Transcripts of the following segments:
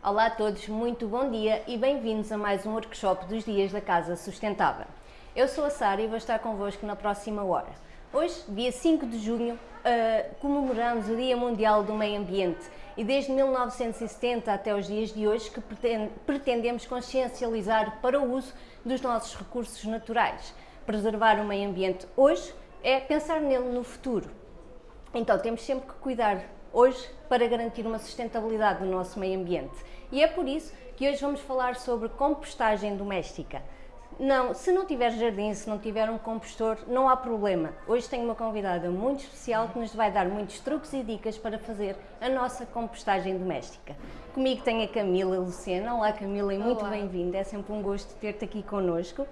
Olá a todos, muito bom dia e bem-vindos a mais um workshop dos Dias da Casa Sustentável. Eu sou a Sara e vou estar convosco na próxima hora. Hoje, dia 5 de junho, uh, comemoramos o Dia Mundial do Meio Ambiente e desde 1970 até os dias de hoje que pretendemos consciencializar para o uso dos nossos recursos naturais. Preservar o meio ambiente hoje é pensar nele no futuro. Então temos sempre que cuidar hoje para garantir uma sustentabilidade do nosso meio ambiente. E é por isso que hoje vamos falar sobre compostagem doméstica. Não, se não tiver jardim, se não tiver um compostor, não há problema. Hoje tenho uma convidada muito especial que nos vai dar muitos truques e dicas para fazer a nossa compostagem doméstica. Comigo tem a Camila Luciana. Olá Camila e muito bem-vinda, é sempre um gosto ter-te aqui connosco.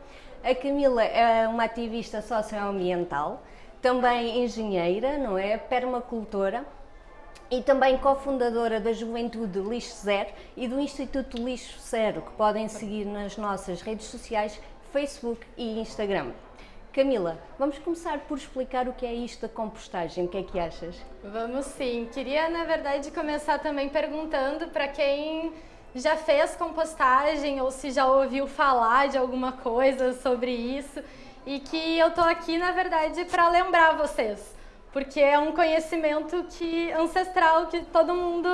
A Camila é uma ativista socioambiental, também engenheira, não é? Permacultora e também cofundadora da Juventude Lixo Zero e do Instituto Lixo Zero, que podem seguir nas nossas redes sociais, Facebook e Instagram. Camila, vamos começar por explicar o que é isto da compostagem, o que é que achas? Vamos sim. Queria, na verdade, começar também perguntando para quem já fez compostagem ou se já ouviu falar de alguma coisa sobre isso e que eu tô aqui, na verdade, para lembrar vocês porque é um conhecimento que ancestral que todo mundo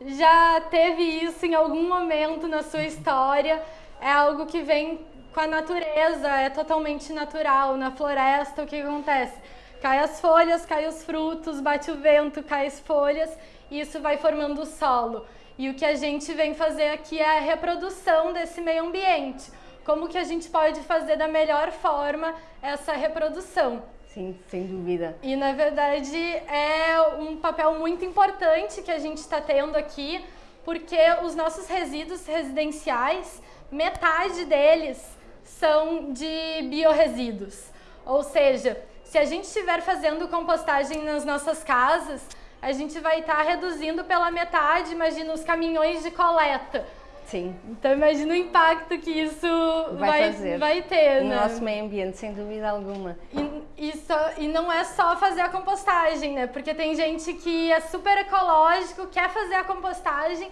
já teve isso em algum momento na sua história. É algo que vem com a natureza, é totalmente natural. Na floresta, o que acontece? Cai as folhas, cai os frutos, bate o vento, cai as folhas e isso vai formando o solo. E o que a gente vem fazer aqui é a reprodução desse meio ambiente. Como que a gente pode fazer da melhor forma essa reprodução? Sim, sem dúvida. E na verdade é um papel muito importante que a gente está tendo aqui, porque os nossos resíduos residenciais, metade deles são de biorresíduos. Ou seja, se a gente estiver fazendo compostagem nas nossas casas, a gente vai estar tá reduzindo pela metade, imagina os caminhões de coleta Sim. Então imagina o impacto que isso vai, vai, vai ter, no né? nosso meio ambiente, sem dúvida alguma. E, e, só, e não é só fazer a compostagem, né? Porque tem gente que é super ecológico, quer fazer a compostagem,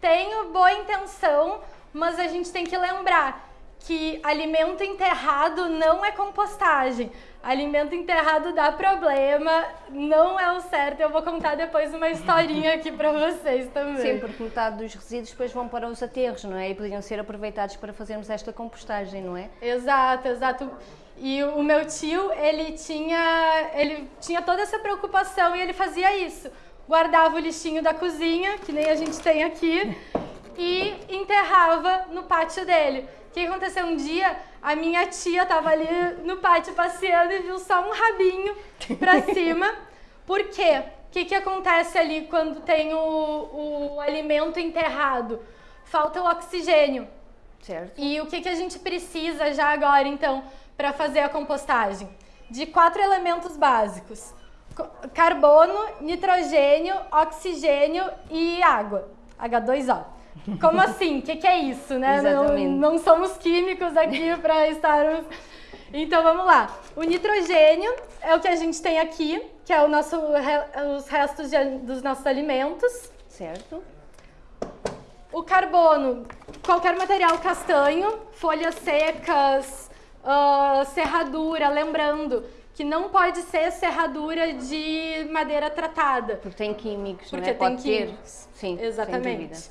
tem boa intenção, mas a gente tem que lembrar que alimento enterrado não é compostagem. Alimento enterrado dá problema, não é o certo. Eu vou contar depois uma historinha aqui para vocês também. Sim, porque metade dos resíduos depois vão para os aterros, não é? E poderiam ser aproveitados para fazermos esta compostagem, não é? Exato, exato. E o meu tio, ele tinha, ele tinha toda essa preocupação e ele fazia isso. Guardava o lixinho da cozinha, que nem a gente tem aqui, e enterrava no pátio dele. O que aconteceu um dia? A minha tia estava ali no pátio passeando e viu só um rabinho para cima. Por quê? O que, que acontece ali quando tem o, o alimento enterrado? Falta o oxigênio. Certo. E o que, que a gente precisa já agora, então, para fazer a compostagem? De quatro elementos básicos: carbono, nitrogênio, oxigênio e água, H2O. Como assim? O que, que, é isso, né? Exatamente. Não, não somos químicos aqui para estarmos... Então vamos lá. O nitrogênio é o que a gente tem aqui, que é o nosso, os restos de, dos nossos alimentos. Certo. O carbono, qualquer material castanho, folhas secas, uh, serradura, lembrando que não pode ser serradura de madeira tratada. Porque tem químicos, Porque não é? tem pode químicos. ter. Sim, Exatamente.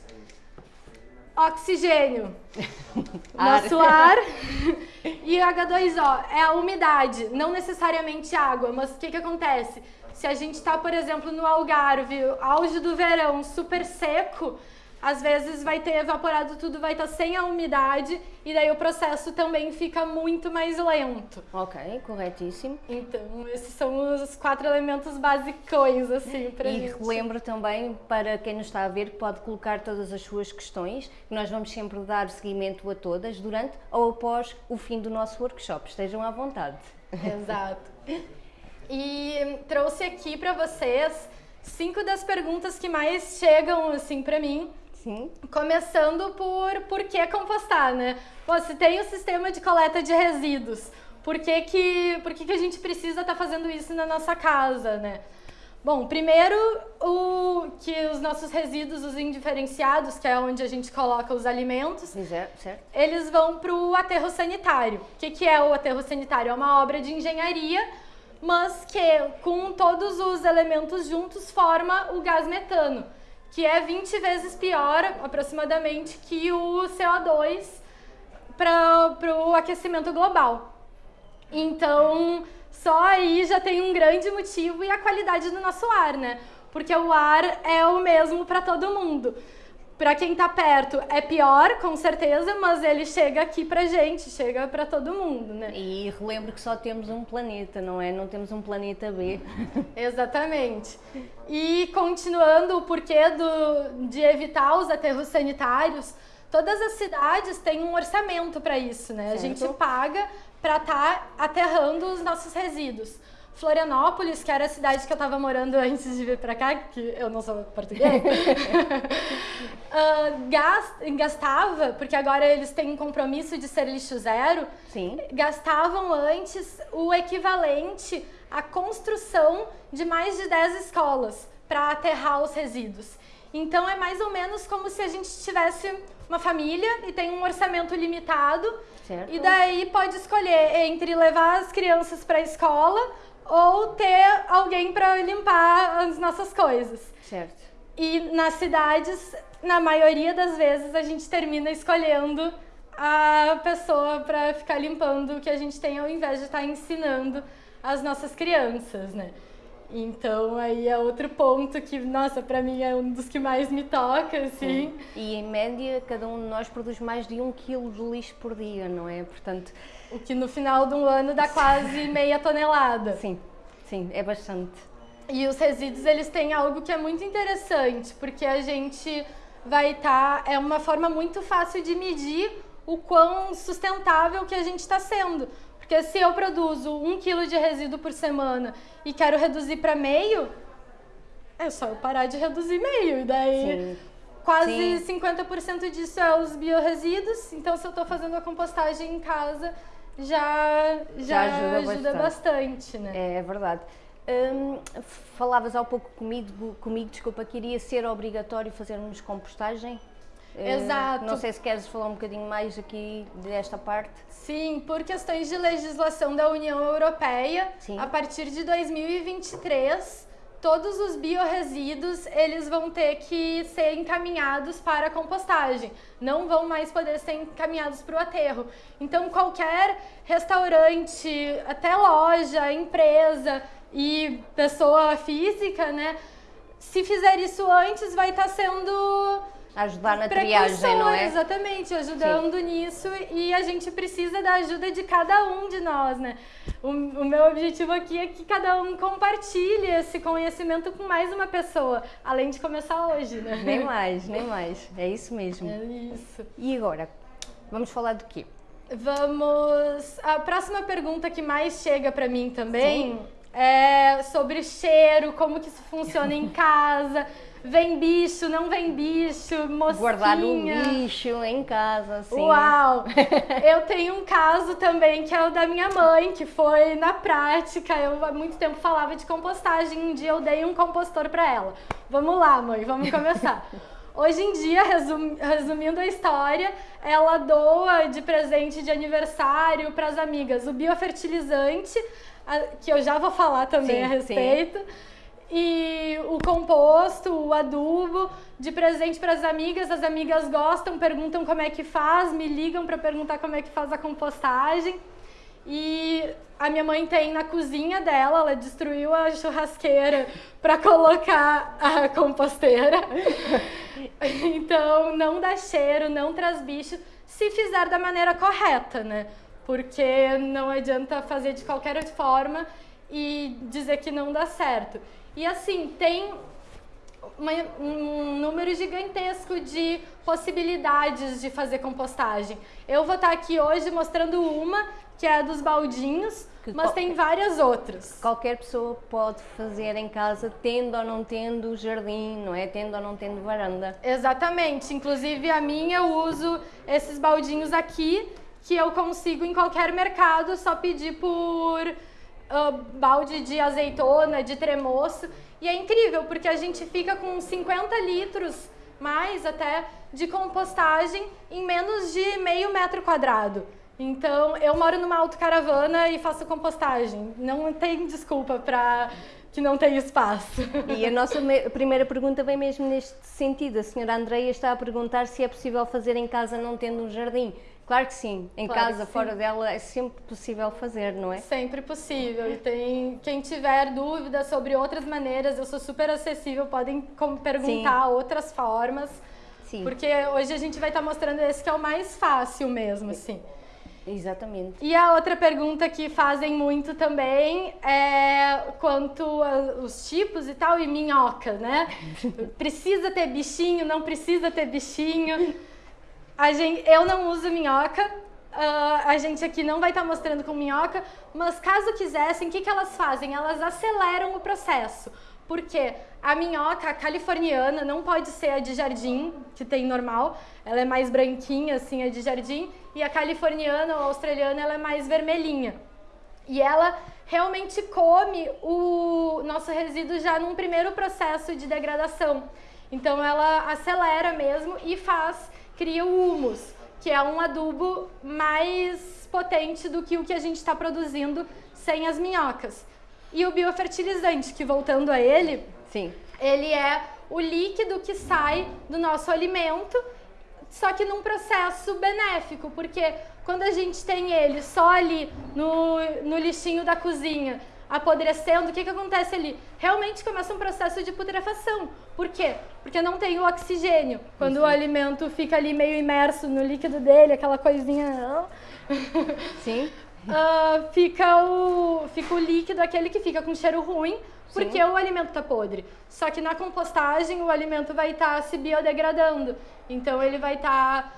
Oxigênio, nosso ar. e H2O é a umidade, não necessariamente água, mas o que, que acontece? Se a gente está, por exemplo, no Algarve, auge do verão, super seco, às vezes vai ter evaporado tudo, vai estar tá sem a umidade e daí o processo também fica muito mais lento. Ok, corretíssimo. Então, esses são os quatro elementos basicões, assim, para E gente. relembro também, para quem nos está a ver, que pode colocar todas as suas questões, que nós vamos sempre dar seguimento a todas durante ou após o fim do nosso workshop. Estejam à vontade. Exato. E trouxe aqui para vocês cinco das perguntas que mais chegam assim para mim Sim. Começando por por que compostar, né? Pô, se tem o sistema de coleta de resíduos, por que, que, por que, que a gente precisa estar tá fazendo isso na nossa casa, né? Bom, primeiro o, que os nossos resíduos, os indiferenciados, que é onde a gente coloca os alimentos, certo. eles vão para o aterro sanitário. O que, que é o aterro sanitário? É uma obra de engenharia, mas que com todos os elementos juntos forma o gás metano, que é 20 vezes pior, aproximadamente, que o CO2 para o aquecimento global. Então, só aí já tem um grande motivo e a qualidade do nosso ar, né? Porque o ar é o mesmo para todo mundo. Para quem está perto é pior, com certeza, mas ele chega aqui pra gente, chega para todo mundo, né? E relembro que só temos um planeta, não é? Não temos um planeta B. Exatamente. E continuando o porquê do, de evitar os aterros sanitários, todas as cidades têm um orçamento para isso, né? Certo. A gente paga para estar tá aterrando os nossos resíduos. Florianópolis, que era a cidade que eu estava morando antes de vir para cá, que eu não sou português, uh, gastava, porque agora eles têm um compromisso de ser lixo zero, Sim. gastavam antes o equivalente à construção de mais de 10 escolas para aterrar os resíduos. Então é mais ou menos como se a gente tivesse uma família e tem um orçamento limitado certo. e daí pode escolher entre levar as crianças para a escola ou ter alguém para limpar as nossas coisas. Certo. E nas cidades, na maioria das vezes, a gente termina escolhendo a pessoa para ficar limpando o que a gente tem ao invés de estar tá ensinando as nossas crianças, né? Então aí é outro ponto que, nossa, para mim é um dos que mais me toca, assim. Sim. E em média cada um de nós produz mais de um quilo de lixo por dia, não é? Portanto, o que no final de um ano dá quase meia tonelada. Sim, sim, é bastante. E os resíduos eles têm algo que é muito interessante, porque a gente vai estar tá, é uma forma muito fácil de medir o quão sustentável que a gente está sendo. Porque se eu produzo um quilo de resíduo por semana e quero reduzir para meio, é só eu parar de reduzir meio. E daí Sim. quase Sim. 50% disso é os bioresíduos. Então se eu estou fazendo a compostagem em casa, já, já, já ajuda, ajuda bastante. bastante. né? É, é verdade. Hum, falavas há pouco comigo, comigo, desculpa, que iria ser obrigatório fazermos compostagem? Eh, Exato. Não sei se queres falar um bocadinho mais aqui desta parte. Sim, por questões de legislação da União Europeia, Sim. a partir de 2023, todos os biorresíduos eles vão ter que ser encaminhados para a compostagem, não vão mais poder ser encaminhados para o aterro. Então qualquer restaurante, até loja, empresa e pessoa física, né, se fizer isso antes, vai estar sendo ajudar na triagem, não é? Exatamente, ajudando Sim. nisso e a gente precisa da ajuda de cada um de nós, né? O, o, meu objetivo aqui é que cada um compartilhe esse conhecimento com mais uma pessoa, além de começar hoje, né? Nem mais, nem mais. É isso mesmo. É isso. E agora, vamos falar do quê? Vamos. A próxima pergunta que mais chega para mim também Sim. é sobre cheiro, como que isso funciona em casa. Vem bicho, não vem bicho, mosquinha. Guardar o lixo em casa, assim. Uau! eu tenho um caso também que é o da minha mãe, que foi na prática. Eu há muito tempo falava de compostagem. Um dia eu dei um compostor para ela. Vamos lá, mãe, vamos começar. Hoje em dia, resum, resumindo a história, ela doa de presente de aniversário para as amigas o biofertilizante, que eu já vou falar também sim, a respeito. Sim e o composto, o adubo, de presente para as amigas. As amigas gostam, perguntam como é que faz, me ligam para perguntar como é que faz a compostagem. E a minha mãe tem na cozinha dela, ela destruiu a churrasqueira para colocar a composteira. então não dá cheiro, não traz bicho, se fizer da maneira correta, né? Porque não adianta fazer de qualquer forma e dizer que não dá certo. E assim, tem uma, um número gigantesco de possibilidades de fazer compostagem. Eu vou estar aqui hoje mostrando uma, que é a dos baldinhos, mas tem várias outras. Qualquer pessoa pode fazer em casa, tendo ou não tendo jardim, não é? Tendo ou não tendo varanda. Exatamente. Inclusive a minha eu uso esses baldinhos aqui, que eu consigo em qualquer mercado, só pedir por uh, balde de azeitona, de tremoço. E é incrível, porque a gente fica com 50 litros mais até de compostagem em menos de meio metro quadrado. Então, eu moro numa autocaravana e faço compostagem. Não tem desculpa para que não tem espaço. E a nossa primeira pergunta vem mesmo neste sentido. A senhora Andreia está a perguntar se é possível fazer em casa não tendo um jardim. Claro que sim, em claro casa, fora sim. dela, é sempre possível fazer, não é? Sempre possível. E tem quem tiver dúvidas sobre outras maneiras, eu sou super acessível, podem perguntar sim. outras formas. Sim. Porque hoje a gente vai estar mostrando esse que é o mais fácil mesmo, assim. Exatamente. E a outra pergunta que fazem muito também é quanto aos tipos e tal, e minhoca, né? precisa ter bichinho, não precisa ter bichinho. Gente, eu não uso minhoca, uh, a gente aqui não vai estar mostrando com minhoca, mas caso quisessem, o que, que elas fazem? Elas aceleram o processo. Porque a minhoca a californiana não pode ser a de jardim, que tem normal, ela é mais branquinha, assim, a de jardim, e a californiana ou australiana ela é mais vermelhinha. E ela realmente come o nosso resíduo já num primeiro processo de degradação. Então ela acelera mesmo e faz, cria o humus, que é um adubo mais potente do que o que a gente está produzindo sem as minhocas. E o biofertilizante, que voltando a ele, Sim. ele é o líquido que sai do nosso alimento, só que num processo benéfico, porque quando a gente tem ele só ali no, no lixinho da cozinha, apodrecendo, o que, que acontece ali? Realmente começa um processo de putrefação. Por quê? Porque não tem o oxigênio. Quando Isso. o alimento fica ali meio imerso no líquido dele, aquela coisinha. Sim uh, fica, o, fica o líquido, aquele que fica com cheiro ruim, porque Sim. o alimento está podre. Só que na compostagem o alimento vai estar tá se biodegradando. Então ele vai estar tá,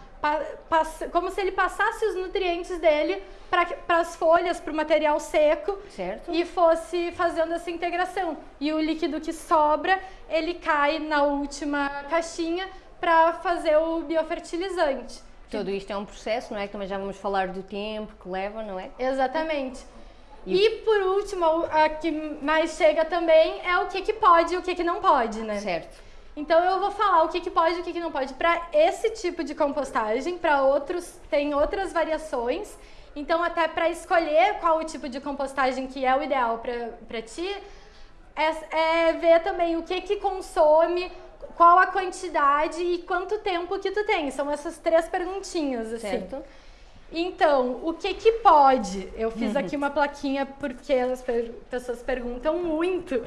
como se ele passasse os nutrientes dele para as folhas, para o material seco certo. e fosse fazendo essa integração. E o líquido que sobra, ele cai na última caixinha para fazer o biofertilizante. Tudo isto é um processo, não é? Que também já vamos falar do tempo que leva, não é? Exatamente. E, e por último, a que mais chega também é o que, que pode e o que, que não pode, né? Certo. Então eu vou falar o que, que pode e o que, que não pode para esse tipo de compostagem, para outros tem outras variações. Então até para escolher qual o tipo de compostagem que é o ideal para ti, é, é ver também o que, que consome, qual a quantidade e quanto tempo que tu tem. São essas três perguntinhas, assim. Certo. Então, o que que pode? Eu fiz uhum. aqui uma plaquinha porque as pessoas perguntam muito,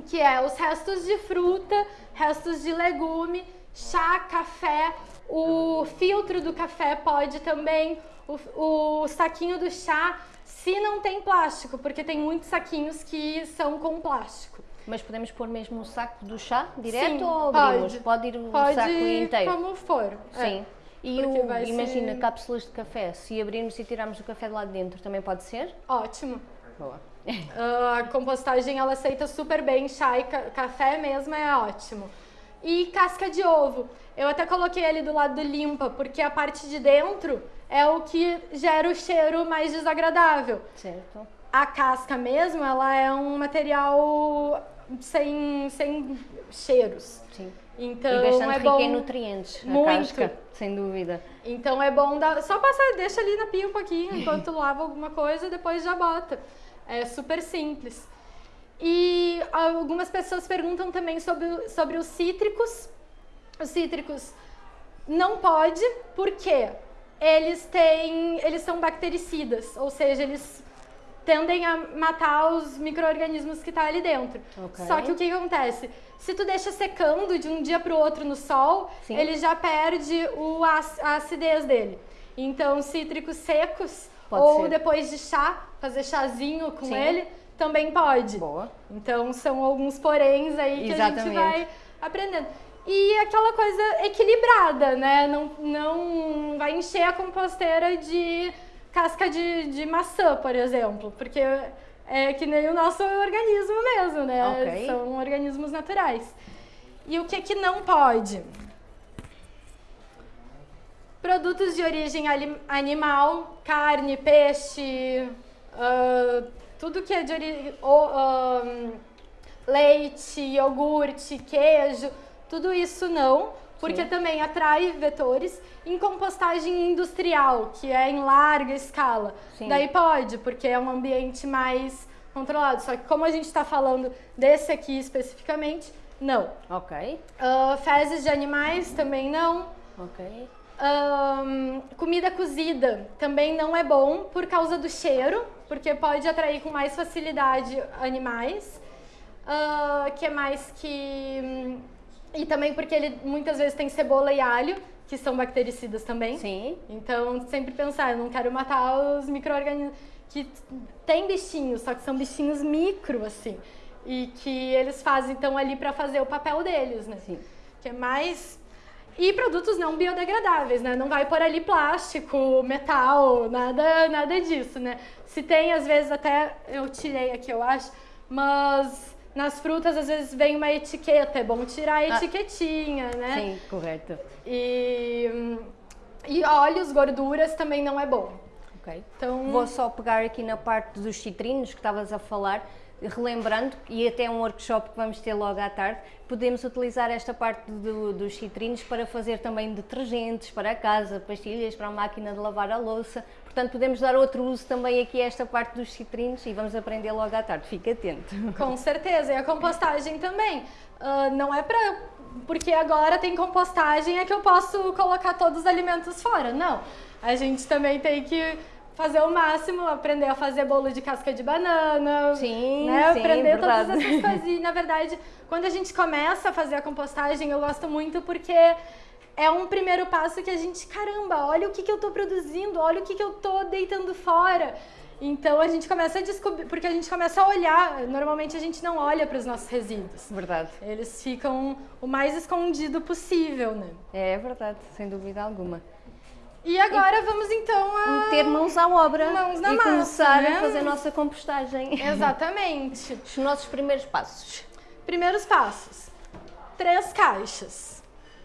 que é os restos de fruta, restos de legume, chá, café, o filtro do café pode também, o, o saquinho do chá, se não tem plástico, porque tem muitos saquinhos que são com plástico. Mas podemos pôr mesmo o saco do chá direto Sim, ou abrimos? Pode, pode ir o pode saco inteiro? como for. É. Sim. É. E o, imagina, ser... cápsulas de café, se abrirmos e tirarmos o café de lá de dentro, também pode ser? Ótimo. Boa. Uh, a compostagem ela aceita super bem, chá e ca café mesmo é ótimo. E casca de ovo. Eu até coloquei ali do lado do limpa, porque a parte de dentro é o que gera o cheiro mais desagradável. Certo. A casca mesmo, ela é um material sem, sem cheiros. Sim. Então, e bastante é bom... em nutrientes, Muito. casca, sem dúvida. Então é bom dar... só passar, deixa ali na pia um pouquinho enquanto lava alguma coisa, depois já bota. É super simples. E algumas pessoas perguntam também sobre, sobre os cítricos. Os cítricos não pode, porque eles têm, eles são bactericidas, ou seja, eles tendem a matar os micro-organismos que estão tá ali dentro. Okay. Só que o que, acontece? Se tu deixa secando de um dia para o outro no sol, Sim. ele já perde o, a acidez dele. Então, cítricos secos pode ou ser. depois de chá, fazer chazinho com Sim. ele, também pode. Boa. Então, são alguns poréns aí que Exatamente. a gente vai aprendendo. E aquela coisa equilibrada, né? Não, não vai encher a composteira de casca de, de maçã, por exemplo, porque é que nem o nosso organismo mesmo, né? Okay. São organismos naturais. E o que que não pode? Produtos de origem animal, carne, peixe, uh, tudo que é de origem... Uh, leite, iogurte, queijo, tudo isso não, porque Sim. também atrai vetores. Em compostagem industrial, que é em larga escala, Sim. daí pode, porque é um ambiente mais controlado. Só que como a gente está falando desse aqui especificamente, não. Ok. Uh, fezes de animais também não. Ok. Um, comida cozida também não é bom por causa do cheiro, porque pode atrair com mais facilidade animais. Uh, que é mais que e também porque ele muitas vezes tem cebola e alho, que são bactericidas também. Sim. Então, sempre pensar, eu não quero matar os micro-organismos que tem bichinhos, só que são bichinhos micro, assim. E que eles fazem, então, ali para fazer o papel deles, né? Sim. Que é mais... E produtos não biodegradáveis, né? Não vai por ali plástico, metal, nada, nada disso, né? Se tem, às vezes, até... Eu tirei aqui, eu acho, mas nas frutas, às vezes, vem uma etiqueta, é bom tirar a ah. etiquetinha, ah, né? Sim, correto. E, e óleos, gorduras também não é bom. Ok. Então... Vou só pegar aqui na parte dos citrinos que estavas a falar relembrando, e até um workshop que vamos ter logo à tarde, podemos utilizar esta parte do, dos citrinos para fazer também detergentes para a casa, pastilhas para a máquina de lavar a louça. Portanto, podemos dar outro uso também aqui a esta parte dos citrinos e vamos aprender logo à tarde. Fique atento. Com certeza. E a compostagem também. Uh, não é para porque agora tem compostagem é que eu posso colocar todos os alimentos fora. Não. A gente também tem que fazer o máximo, aprender a fazer bolo de casca de banana. Sim, né? sim, Aprender verdade. todas essas coisas. E, na verdade, quando a gente começa a fazer a compostagem, eu gosto muito porque é um primeiro passo que a gente, caramba, olha o que, que eu estou produzindo, olha o que, que eu estou deitando fora. Então a gente começa a descobrir, porque a gente começa a olhar, normalmente a gente não olha para os nossos resíduos. Verdade. Eles ficam o mais escondido possível, né? É verdade, sem dúvida alguma. E agora e vamos então a... Ter mãos à obra mãos na e massa, começar né? a fazer a nossa compostagem. Exatamente. Os nossos primeiros passos. Primeiros passos. Três caixas.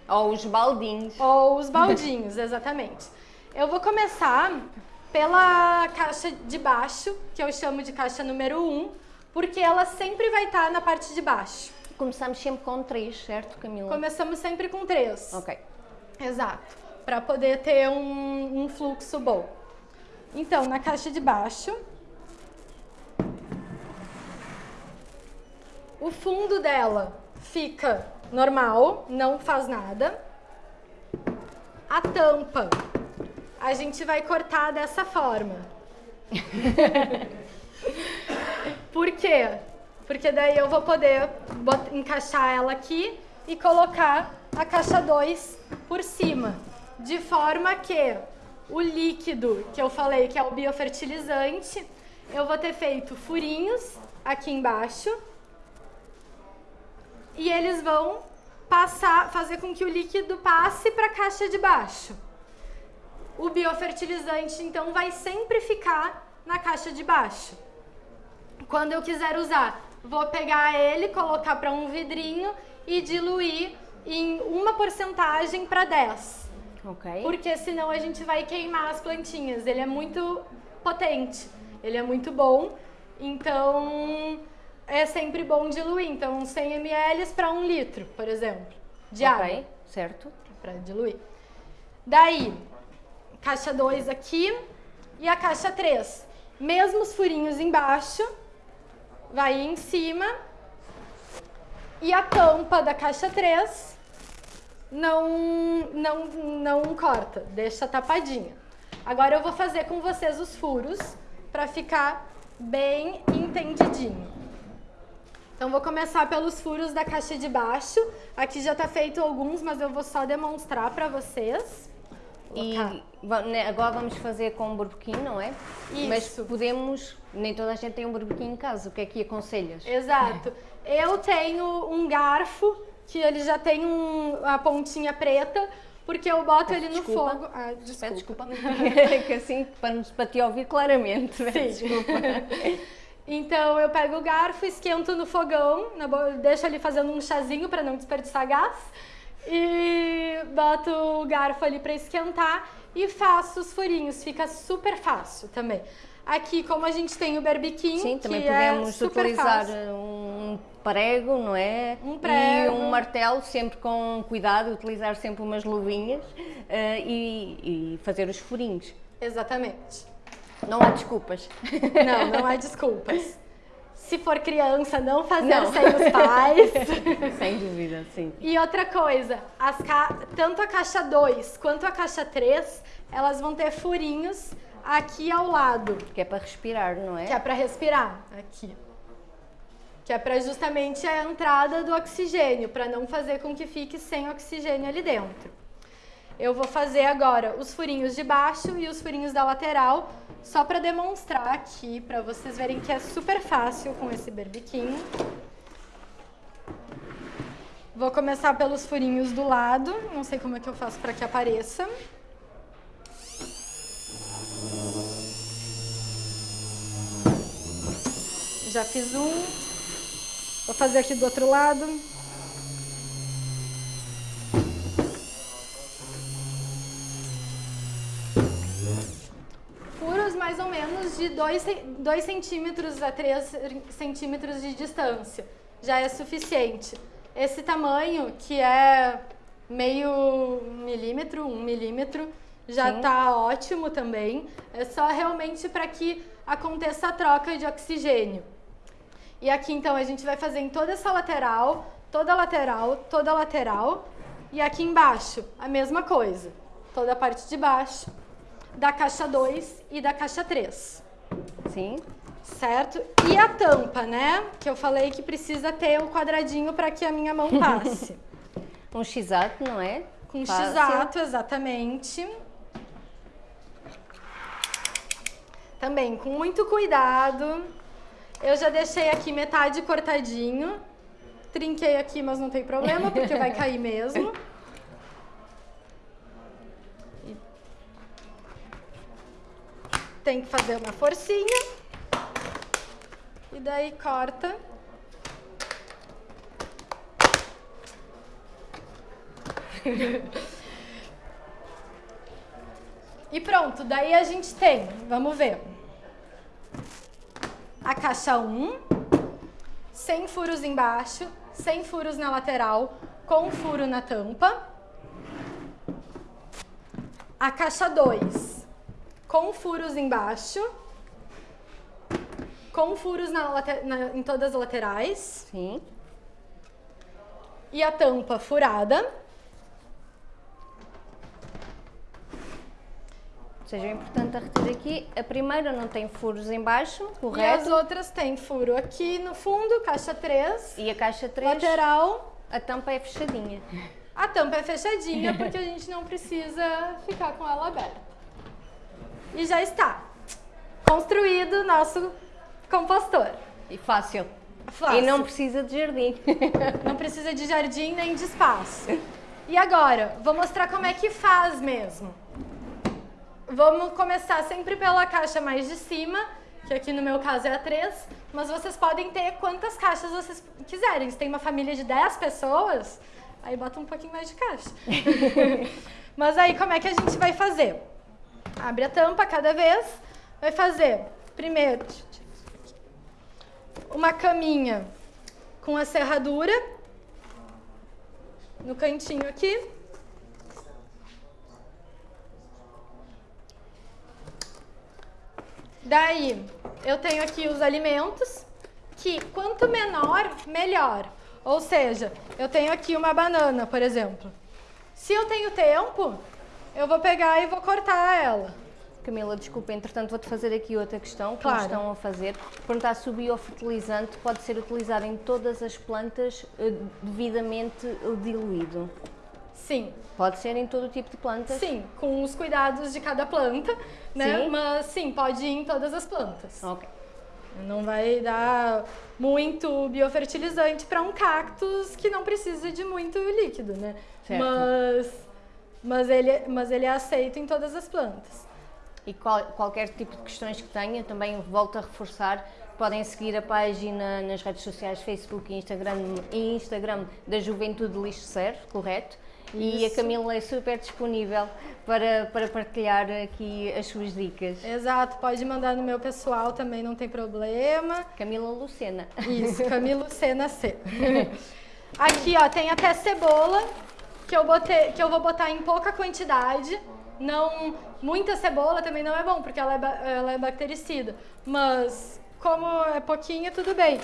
Ou os baldinhos. Ou os baldinhos, exatamente. Eu vou começar pela caixa de baixo, que eu chamo de caixa número 1, um, porque ela sempre vai estar na parte de baixo. Começamos sempre com três, certo, Camila? Começamos sempre com três. Ok. Exato para poder ter um, um fluxo bom. Então, na caixa de baixo, o fundo dela fica normal, não faz nada. A tampa, a gente vai cortar dessa forma. Por quê? Porque daí eu vou poder encaixar ela aqui e colocar a caixa 2 por cima de forma que o líquido que eu falei que é o biofertilizante, eu vou ter feito furinhos aqui embaixo e eles vão passar, fazer com que o líquido passe para a caixa de baixo. O biofertilizante então vai sempre ficar na caixa de baixo. Quando eu quiser usar, vou pegar ele, colocar para um vidrinho e diluir em uma porcentagem para 10. Ok. Porque senão a gente vai queimar as plantinhas. Ele é muito potente, ele é muito bom. Então é sempre bom diluir. Então 100 ml para 1 litro, por exemplo, de okay. água. certo. Para diluir. Daí, caixa 2 aqui e a caixa 3. Mesmos furinhos embaixo, vai em cima. E a tampa da caixa 3 não, não, não corta, deixa tapadinha. Agora eu vou fazer com vocês os furos para ficar bem entendidinho. Então vou começar pelos furos da caixa de baixo. Aqui já está feito alguns, mas eu vou só demonstrar para vocês. E né, agora vamos fazer com um burbequim, não é? Isso. Mas podemos, nem toda a gente tem um burbequim em casa, o que é que aconselhas? Exato. Eu tenho um garfo que ele já tem um, a pontinha preta, porque eu boto ele no desculpa. fogo. Ah, desculpa. desculpa. que assim, para, para te ouvir claramente. Sim. Desculpa. Então eu pego o garfo, esquento no fogão, deixo ali fazendo um chazinho para não desperdiçar gás e boto o garfo ali para esquentar e faço os furinhos, fica super fácil também. Aqui, como a gente tem o berbiquim, Sim, também que podemos é utilizar fácil. um prego, não é? Um prego. E um martelo, sempre com cuidado, utilizar sempre umas luvinhas eh, e, e fazer os furinhos. Exatamente. Não há desculpas. Não, não há desculpas. Se for criança, não fazer Não. sem os pais. Sem dúvida, sim. E outra coisa, as ca- tanto a caixa 2 quanto a caixa 3, elas vão ter furinhos aqui ao lado, Que é para respirar, não é? que é para respirar aqui. Que é para justamente a entrada do oxigênio, para não fazer com que fique sem oxigênio ali dentro. Eu vou fazer agora os furinhos de baixo e os furinhos da lateral, só para demonstrar aqui, para vocês verem que é super fácil com esse berbiquinho. Vou começar pelos furinhos do lado, não sei como é que eu faço para que apareça. Já fiz um. Vou fazer aqui do outro lado. Furos mais ou menos de 2 centímetros a 3 centímetros de distância. Já é suficiente. Esse tamanho, que é meio milímetro, um milímetro, já Sim. tá ótimo também. É só realmente para que aconteça a troca de oxigênio. E aqui então a gente vai fazer em toda essa lateral, toda lateral, toda lateral. E aqui embaixo a mesma coisa. Toda a parte de baixo da caixa 2 e da caixa 3. Sim. Certo? E a tampa, né? Que eu falei que precisa ter o quadradinho para que a minha mão passe. Um x-ato, não é? Com Fácil. x-ato, exatamente. Também com muito cuidado. Eu já deixei aqui metade cortadinho. Trinquei aqui, mas não tem problema, porque vai cair mesmo. Tem que fazer uma forcinha. E daí corta. E pronto, daí a gente tem, vamos ver. A caixa 1, sem furos embaixo, sem furos na lateral, com furo na tampa. A caixa 2, com furos embaixo, com furos na na- em todas as laterais. Sim. E a tampa furada. Ou seja, importante a reter aqui, a primeira não tem furos em baixo, E as correto? outras têm furo aqui no fundo, caixa 3, E a caixa 3, lateral. a tampa é fechadinha. A tampa é fechadinha porque a gente não precisa ficar com ela aberta. E já está construído o nosso compostor. E fácil. Fácil. E não precisa de jardim. Não precisa de jardim nem de espaço. E agora, vou mostrar como é que faz mesmo. Vamos começar sempre pela caixa mais de cima, que aqui no meu caso é a 3, mas vocês podem ter quantas caixas vocês quiserem. Se tem uma família de 10 pessoas, aí bota um pouquinho mais de caixa. mas aí como é que a gente vai fazer? Abre a tampa cada vez, vai fazer primeiro uma caminha com a serradura no cantinho aqui. Daí, eu tenho aqui os alimentos, que quanto menor, melhor. Ou seja, eu tenho aqui uma banana, por exemplo. Se eu tenho tempo, eu vou pegar e vou cortar ela. Camila, desculpa, entretanto vou-te fazer aqui outra questão que Claro. estão a fazer. Perguntar se o biofertilizante pode ser utilizado em todas as plantas eh, devidamente diluído. Sim, Pode ser em todo tipo de plantas? sim, com os cuidados de cada planta, né? Sim. Mas sim, pode ir em todas as plantas. Ok. Não vai dar muito biofertilizante para um cactus que não precisa de muito líquido, né? Certo. Mas, mas, ele, mas ele é aceito em todas as plantas. E qual- qualquer tipo de questões que tenha, também volto a reforçar, podem seguir a página nas redes sociais Facebook e Instagram, e Instagram da Juventude Lixo Zero, correto? E a Camila é super disponível para, para partilhar aqui as suas dicas. Exato, pode mandar no meu pessoal também, não tem problema. Camila Lucena. Isso, Camila Lucena C. Aqui, ó, tem até cebola, que eu, botei, que eu vou botar em pouca quantidade. Não, muita cebola também não é bom, porque ela é, ela é bactericida. Mas, como é pouquinho, tudo bem.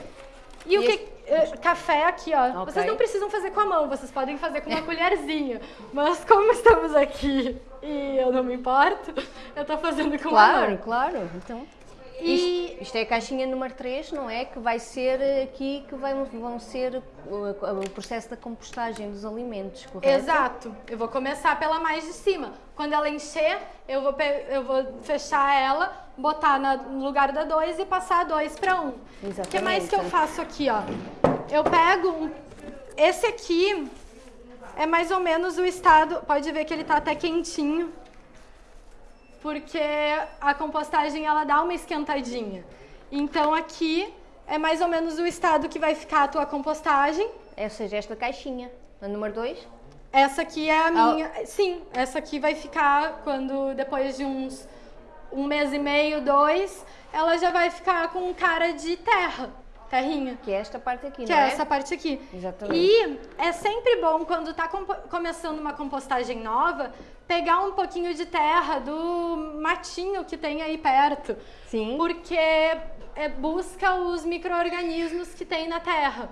E, e o que... Esse... Café aqui, ó. Okay. Vocês não precisam fazer com a mão, vocês podem fazer com uma colherzinha. Mas como estamos aqui e eu não me importo, eu tô fazendo com claro, a mão. Claro, claro. Então... E... Isto, isto, é a caixinha número 3, não é? Que vai ser aqui que vai, vão ser o, o, processo da compostagem dos alimentos, correto? Exato. Eu vou começar pela mais de cima. Quando ela encher, eu vou, eu vou fechar ela, botar no lugar da 2 e passar 2 para 1. Um. Exatamente. O que mais que eu faço aqui, ó? Eu pego um, esse aqui é mais ou menos o estado, pode ver que ele está até quentinho porque a compostagem ela dá uma esquentadinha. Então aqui é mais ou menos o estado que vai ficar a tua compostagem. Ou seja, esta caixinha, a número 2? Essa aqui é a minha. Sim, essa aqui vai ficar quando depois de uns um mês e meio, dois, ela já vai ficar com cara de terra terrinha. Que é esta parte aqui, que não é? é? essa parte aqui. Exatamente. E é sempre bom, quando está começando uma compostagem nova, pegar um pouquinho de terra do matinho que tem aí perto. Sim. Porque é, busca os micro-organismos que tem na terra.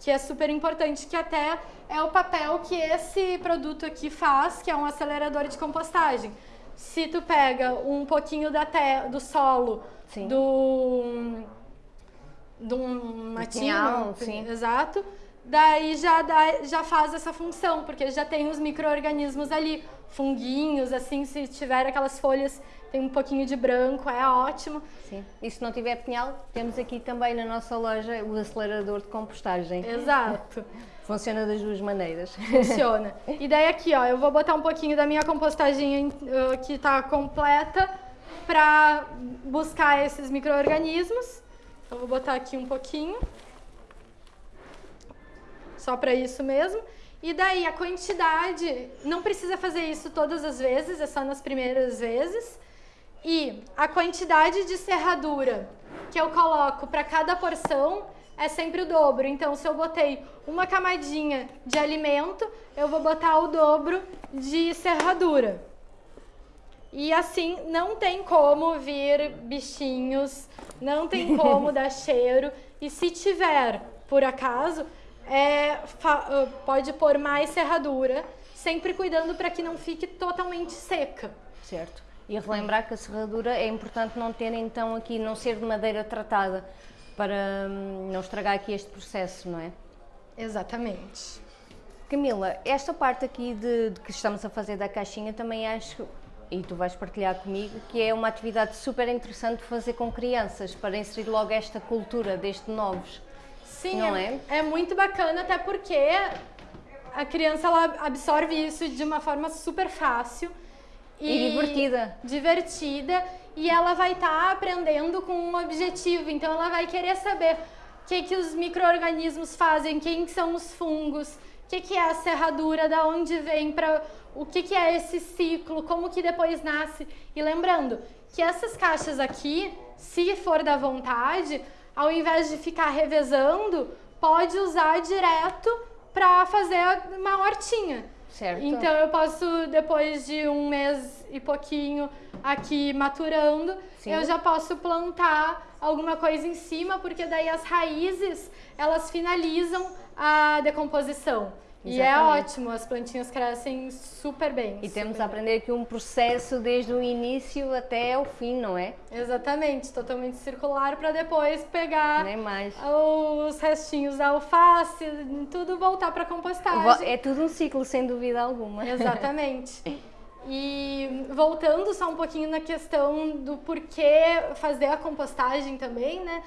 Que é super importante, que até é o papel que esse produto aqui faz, que é um acelerador de compostagem. Se tu pega um pouquinho da terra, do solo, Sim. do de um matinho, sim. exato, daí já, dá, já faz essa função, porque já tem os micro-organismos ali, funguinhos, assim, se tiver aquelas folhas, tem um pouquinho de branco, é ótimo. Sim, e se não tiver pinhal, temos aqui também na nossa loja o acelerador de compostagem. Exato. Funciona das duas maneiras. Funciona. E daí aqui, ó, eu vou botar um pouquinho da minha compostagem uh, que está completa para buscar esses micro-organismos. Então, vou botar aqui um pouquinho. Só para isso mesmo. E daí, a quantidade, não precisa fazer isso todas as vezes, é só nas primeiras vezes. E a quantidade de serradura que eu coloco para cada porção é sempre o dobro. Então, se eu botei uma camadinha de alimento, eu vou botar o dobro de serradura. E assim, não tem como vir bichinhos, não tem como dar cheiro. E se tiver, por acaso, é, ah, pode pôr mais serradura, sempre cuidando para que não fique totalmente seca. Certo. E relembrar que a serradura é importante não ter então aqui, não ser de madeira tratada, para hum, não estragar aqui este processo, não é? Exatamente. Camila, esta parte aqui de, de que estamos a fazer da caixinha também acho e tu vais partilhar comigo, que é uma atividade super interessante fazer com crianças, para inserir logo esta cultura desde novos. Sim, não é, é? é muito bacana, até porque a criança ela absorve isso de uma forma super fácil. E, e divertida. Divertida, e ela vai estar tá aprendendo com um objetivo, então ela vai querer saber o que, que os micro-organismos fazem, quem são os fungos, o que, que é a serradura, da onde vem, para o que, que é esse ciclo, como que depois nasce. E lembrando que essas caixas aqui, se for da vontade, ao invés de ficar revezando, pode usar direto para fazer uma hortinha. Certo. Então eu posso, depois de um mês e pouquinho aqui maturando, Sim. eu já posso plantar alguma coisa em cima, porque daí as raízes, elas finalizam a decomposição. E é ótimo, as plantinhas crescem super bem. E super temos a aprender aqui um processo desde o início até o fim, não é? Exatamente, totalmente circular para depois pegar os restinhos da alface, tudo voltar para compostagem. É tudo um ciclo, sem dúvida alguma. Exatamente. E voltando só um pouquinho na questão do porquê fazer a compostagem também, né?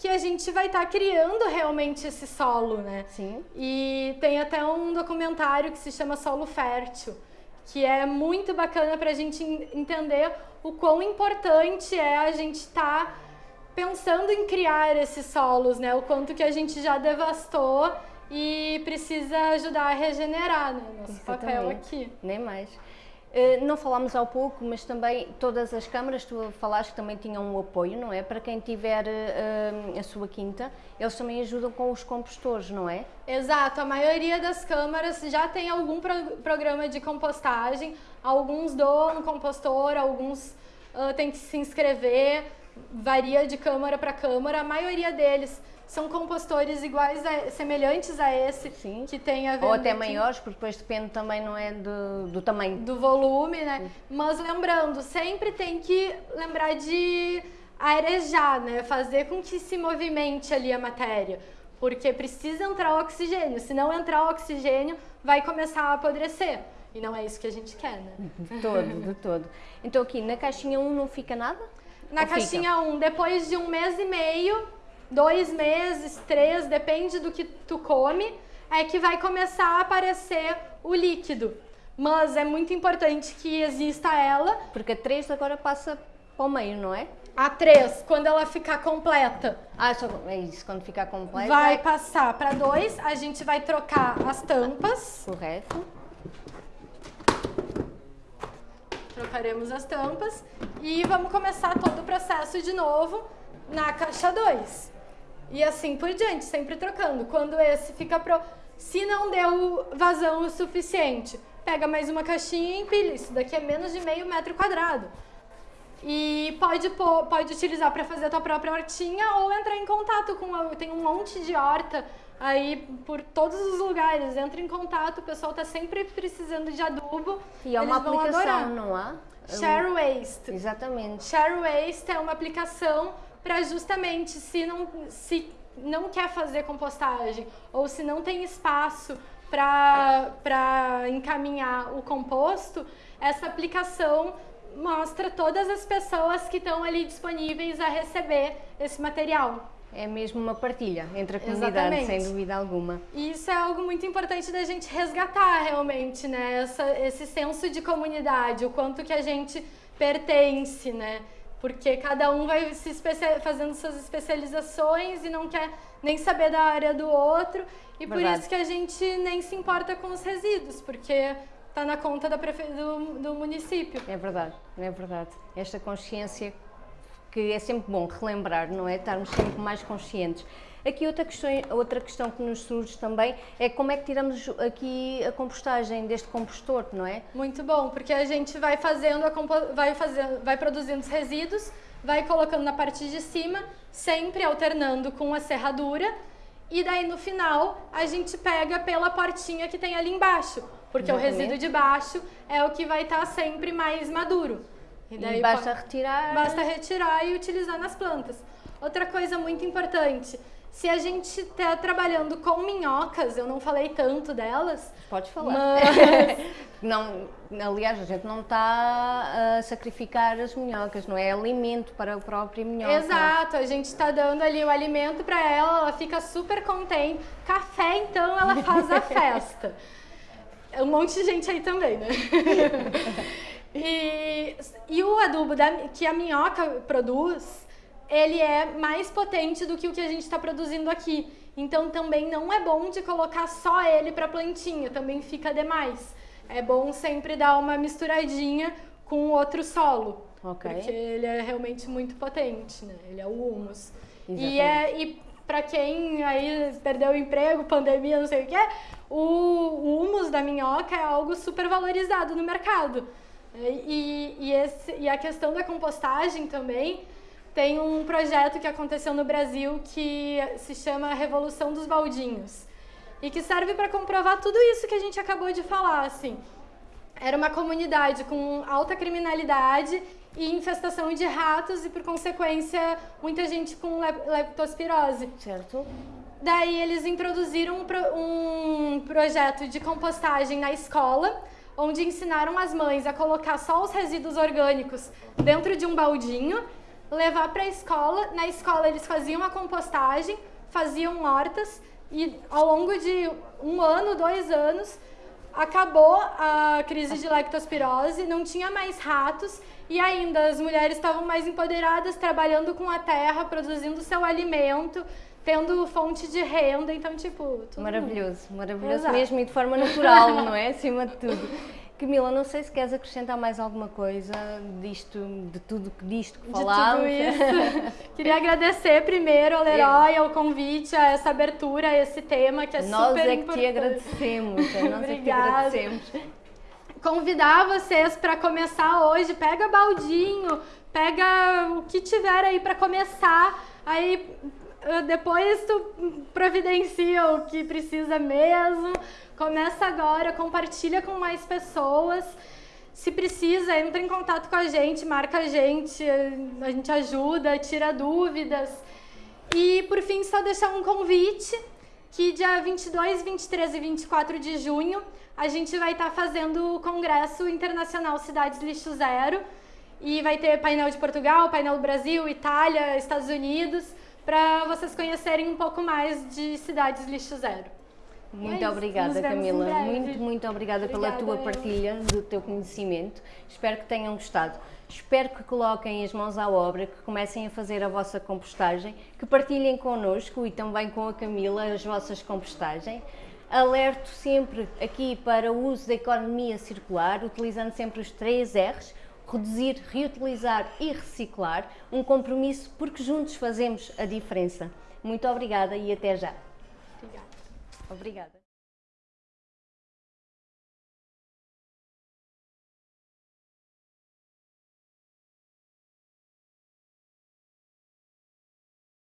Que a gente vai estar tá criando realmente esse solo, né? Sim. E tem até um documentário que se chama Solo Fértil, que é muito bacana para a gente entender o quão importante é a gente estar tá pensando em criar esses solos, né? O quanto que a gente já devastou e precisa ajudar a regenerar, né? Nosso Exatamente. papel aqui. Nem mais. Uh, não falámos há pouco, mas também todas as câmaras, tu falaste que também tinham um apoio, não é? Para quem tiver uh, a sua quinta, eles também ajudam com os compostores, não é? Exato, a maioria das câmaras já tem algum pro programa de compostagem, alguns doam compostor, alguns uh, têm que se inscrever, varia de câmara para câmara, a maioria deles são compostores iguais, a, semelhantes a esse, Sim. que tem a ver... Ou até maiores, porque depois depende também, não é, do, do tamanho. Do volume, né? Mas lembrando, sempre tem que lembrar de arejar, né? Fazer com que se movimente ali a matéria. Porque precisa entrar oxigênio. Se não entrar oxigênio, vai começar a apodrecer. E não é isso que a gente quer, né? De todo, de todo. Então aqui, na caixinha 1 não fica nada? Na Ou fica? caixinha 1, depois de um mês e meio, dois meses, três, depende do que tu come, é que vai começar a aparecer o líquido. Mas é muito importante que exista ela. Porque a 3 agora passa para o meio, não é? A 3, quando ela ficar completa, Ah, só, é isso, quando ficar completa. vai passar para 2, a gente vai trocar as tampas. Correto. Trocaremos as tampas e vamos começar todo o processo de novo na caixa 2. E assim por diante, sempre trocando. Quando esse fica pro... Se não deu vazão o suficiente, pega mais uma caixinha e empilha. Isso daqui é menos de meio metro quadrado. E pode, pôr, pode utilizar para fazer a tua própria hortinha ou entrar em contato com... A, tem um monte de horta aí por todos os lugares. Entra em contato, o pessoal tá sempre precisando de adubo. E é uma aplicação, adorar. não há? Share Waste. Exatamente. Share Waste é uma aplicação para justamente se não, se não quer fazer compostagem ou se não tem espaço para encaminhar o composto, essa aplicação mostra todas as pessoas que estão ali disponíveis a receber esse material. É mesmo uma partilha entre a comunidade, Exatamente. sem dúvida alguma. E isso é algo muito importante da gente resgatar realmente, né? Essa, esse senso de comunidade, o quanto que a gente pertence, né? Porque cada um vai se fazendo suas especializações e não quer nem saber da área do outro. E por Verdade. isso que a gente nem se importa com os resíduos, porque tá na conta da prefe... do, do município. É verdade, é verdade. Esta consciência que é sempre bom relembrar, não é? Estarmos sempre mais conscientes. Aqui outra questão, outra questão que nos surge também é como é que tiramos aqui a compostagem deste compostor, não é? Muito bom, porque a gente vai fazendo, a vai fazendo, vai produzindo os resíduos, vai colocando na parte de cima, sempre alternando com a serradura, e daí no final a gente pega pela portinha que tem ali embaixo, porque o Exatamente. resíduo de baixo é o que vai estar sempre mais maduro. E, daí basta po- retirar. Basta retirar e utilizar nas plantas. Outra coisa muito importante, se a gente está trabalhando com minhocas, eu não falei tanto delas, Podes falar. mas Não, aliás, a gente não está a sacrificar as minhocas, não é alimento para a própria minhoca. Exato, a gente está dando ali o alimento para ela, ela fica super contente. Café, então, ela faz a festa. Um monte de gente aí também, né? e, e o adubo da- que a minhoca produz, ele é mais potente do que o que a gente está produzindo aqui. Então também não é bom de colocar só ele para plantinha, também fica demais. É bom sempre dar uma misturadinha com outro solo. Ok. Porque ele é realmente muito potente, né? Ele é o humus. Exatamente. E, é, e para quem aí perdeu o emprego, pandemia, não sei o que, o, o humus da minhoca é algo super valorizado no mercado. E, e, esse, e a questão da compostagem também, tem um projeto que aconteceu no Brasil que se chama Revolução dos Baldinhos. E que serve para comprovar tudo isso que a gente acabou de falar, assim. Era uma comunidade com alta criminalidade e infestação de ratos e, por consequência, muita gente com lep- leptospirose. Certo? Daí eles introduziram um, um projeto de compostagem na escola, onde ensinaram as mães a colocar só os resíduos orgânicos dentro de um baldinho, levar para a escola. Na escola eles faziam a compostagem, faziam hortas e ao longo de um ano, dois anos, acabou a crise de leptospirose, não tinha mais ratos e ainda as mulheres estavam mais empoderadas, trabalhando com a terra, produzindo seu alimento, tendo fonte de renda, então tipo, tudo Maravilhoso, maravilhoso Exato. mesmo e de forma natural, não é? Acima de tudo. Camila, não sei se queres acrescentar mais alguma coisa disto, de tudo que disto que de falámos. tudo isso. Queria agradecer primeiro ao Leroy, ao convite, a essa abertura, a esse tema que é Nós super é que importante. te agradecemos, é nós é que te agradecemos. convidar vocês para começar hoje. Pega baldinho, pega o que tiver aí para começar. Aí eh, depois tu providencia o que precisa mesmo. Começa agora, compartilha com mais pessoas. Se precisa, entra em contato com a gente, marca a gente, a gente ajuda, tira dúvidas. E por fim, só deixar um convite que dia 22, 23 e 24 de junho a gente vai estar fazendo o Congresso Internacional Cidades Lixo Zero e vai ter painel de Portugal, painel do Brasil, Itália, Estados Unidos, para vocês conhecerem um pouco mais de cidades lixo zero. Muito É obrigada, Camila. Muito, muito obrigada pela Obrigada, tua eu. partilha, do teu conhecimento. Espero que tenham gostado. Espero que coloquem as mãos à obra, que comecem a fazer a vossa compostagem, que partilhem connosco e também com a Camila as vossas compostagens. Alerto sempre aqui para o uso da economia circular, utilizando sempre os três R's, reduzir, reutilizar e reciclar, um compromisso porque juntos fazemos a diferença. Muito obrigada e até já. Obrigada.